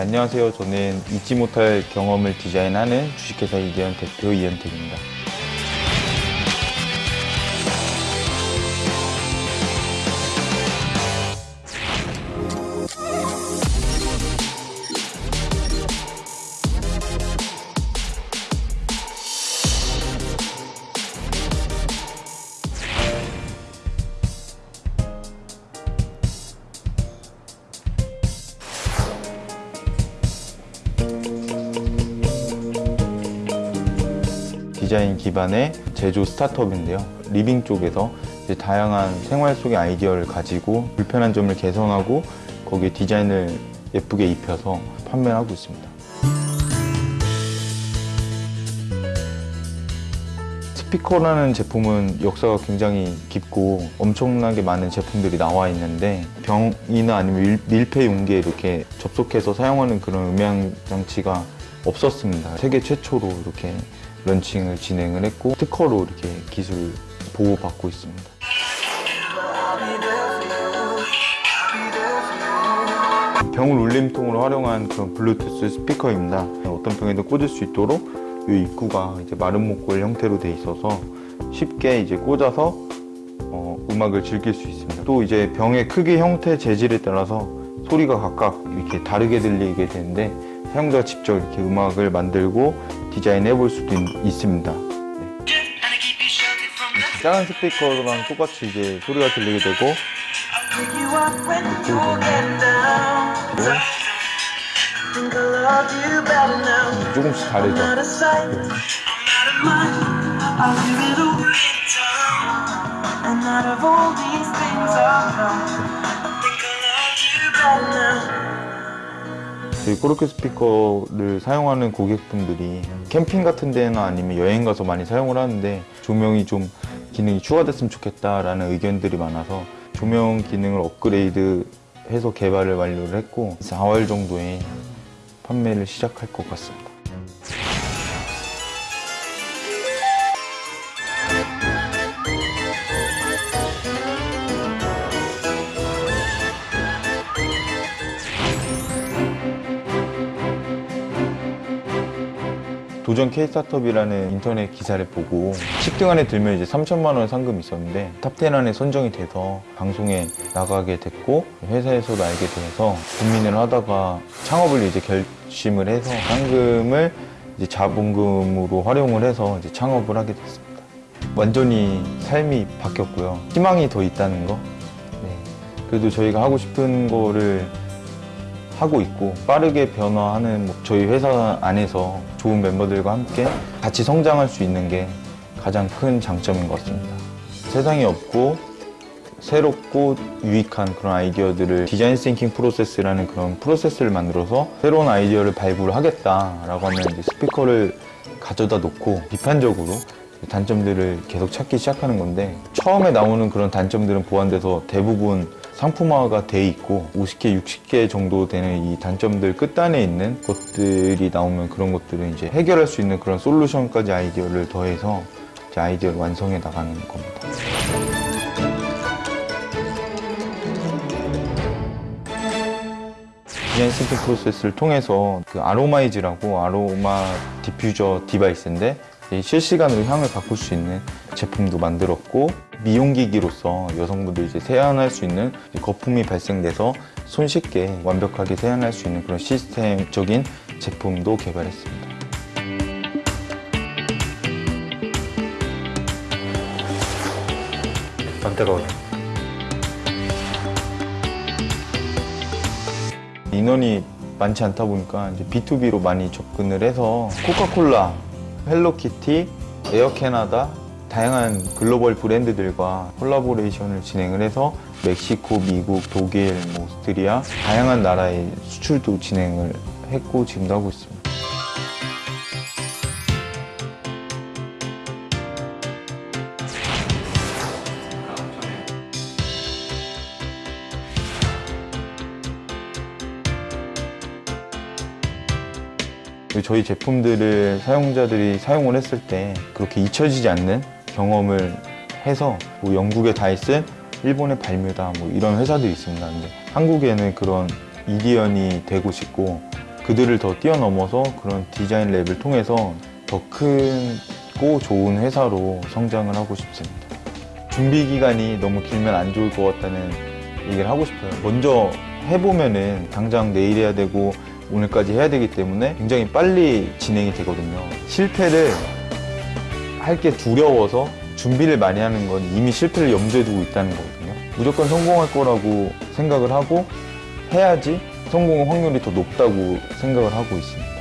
네, 안녕하세요. 저는 잊지 못할 경험을 디자인하는 주식회사 이대현 대표 이현택입니다. 디자인 기반의 제조 스타트업인데요. living 쪽에서 다양한 생활 속의 아이디어를 가지고 불편한 점을 개선하고 거기에 디자인을 예쁘게 입혀서 판매를 하고 있습니다. 스피커라는 제품은 역사가 굉장히 깊고 엄청나게 많은 제품들이 나와 있는데 병이나 아니면 밀- 밀폐 용기에 이렇게 접속해서 사용하는 그런 음향 장치가 없었습니다. 세계 최초로 이렇게 런칭을 진행을 했고 특허로 이렇게 기술 보호받고 있습니다. 병을 울림통으로 활용한 그런 블루투스 스피커입니다. 어떤 병에도 꽂을 수 있도록 이 입구가 이제 마른 목골 형태로 돼 있어서 쉽게 이제 꽂아서 어, 음악을 즐길 수 있습니다. 또 이제 병의 크기, 형태, 재질에 따라서 소리가 각각 이렇게 다르게 들리게 되는데 사용자가 직접 이렇게 음악을 만들고 디자인해 볼 수도 있, 습니다 작은 스피커랑 똑같이 이제 소리가 들리게 되고. 조금씩 다르죠. 저희 코르크 스피커를 사용하는 고객분들이 캠핑 같은 데나 아니면 여행 가서 많이 사용을 하는데 조명이 좀 기능이 추가됐으면 좋겠다라는 의견들이 많아서 조명 기능을 업그레이드 해서 개발을 완료를 했고 4월 정도에 판매를 시작할 것 같습니다. 도전 K-스타트업이라는 인터넷 기사를 보고 10등 안에 들면 이제 3천만 원 상금이 있었는데 top 10 안에 선정이 돼서 방송에 나가게 됐고 회사에서도 알게 돼서 고민을 하다가 창업을 이제 결심을 해서 상금을 이제 자본금으로 활용을 해서 이제 창업을 하게 됐습니다. 완전히 삶이 바뀌었고요. 희망이 더 있다는 거. 네. 그래도 저희가 하고 싶은 거를 하고 있고 빠르게 변화하는 뭐 저희 회사 안에서 좋은 멤버들과 함께 같이 성장할 수 있는 게 가장 큰 장점인 것 같습니다. 세상에 없고 새롭고 유익한 그런 아이디어들을 design thinking process라는 그런 프로세스를 만들어서 새로운 아이디어를 발굴을 하겠다라고 하면 스피커를 가져다 놓고 비판적으로 단점들을 계속 찾기 시작하는 건데 처음에 나오는 그런 단점들은 보완돼서 대부분 상품화가 돼 있고 50개, 60개 정도 되는 이 단점들 끝단에 있는 것들이 나오면 그런 것들은 이제 해결할 수 있는 그런 솔루션까지 아이디어를 더해서 아이디어를 완성해 나가는 겁니다. design thinking process를 통해서 그 아로마이즈라고 아로마 디퓨저 device인데 이 실시간으로 향을 바꿀 수 있는 제품도 만들었고 미용기기로서 여성분들이 이제 세안할 수 있는 거품이 발생돼서 손쉽게 완벽하게 세안할 수 있는 그런 시스템적인 제품도 개발했습니다. 안 뜨거워요. 인원이 많지 않다 보니까 이제 B2B로 많이 접근을 해서 코카콜라, 헬로키티, 에어캐나다 다양한 글로벌 브랜드들과 콜라보레이션을 진행을 해서 멕시코, 미국, 독일, 뭐 오스트리아 다양한 나라에 수출도 진행을 했고 지금도 하고 있습니다. 저희 제품들을 사용자들이 사용을 했을 때 그렇게 잊혀지지 않는 경험을 해서 뭐 영국의 다이슨, 일본의 발뮤다 뭐 이런 회사들이 있습니다. 근데 한국에는 그런 이디언이 되고 싶고 그들을 더 뛰어넘어서 그런 디자인 랩을 통해서 더 크고 좋은 회사로 성장을 하고 싶습니다. 준비 기간이 너무 길면 안 좋을 것 같다는 얘기를 하고 싶어요. 먼저 해보면은 당장 내일 해야 되고 오늘까지 해야 되기 때문에 굉장히 빨리 진행이 되거든요. 실패를 할 게 두려워서 준비를 많이 하는 건 이미 실패를 염두에 두고 있다는 거거든요. 무조건 성공할 거라고 생각을 하고 해야지 성공 확률이 더 높다고 생각을 하고 있습니다.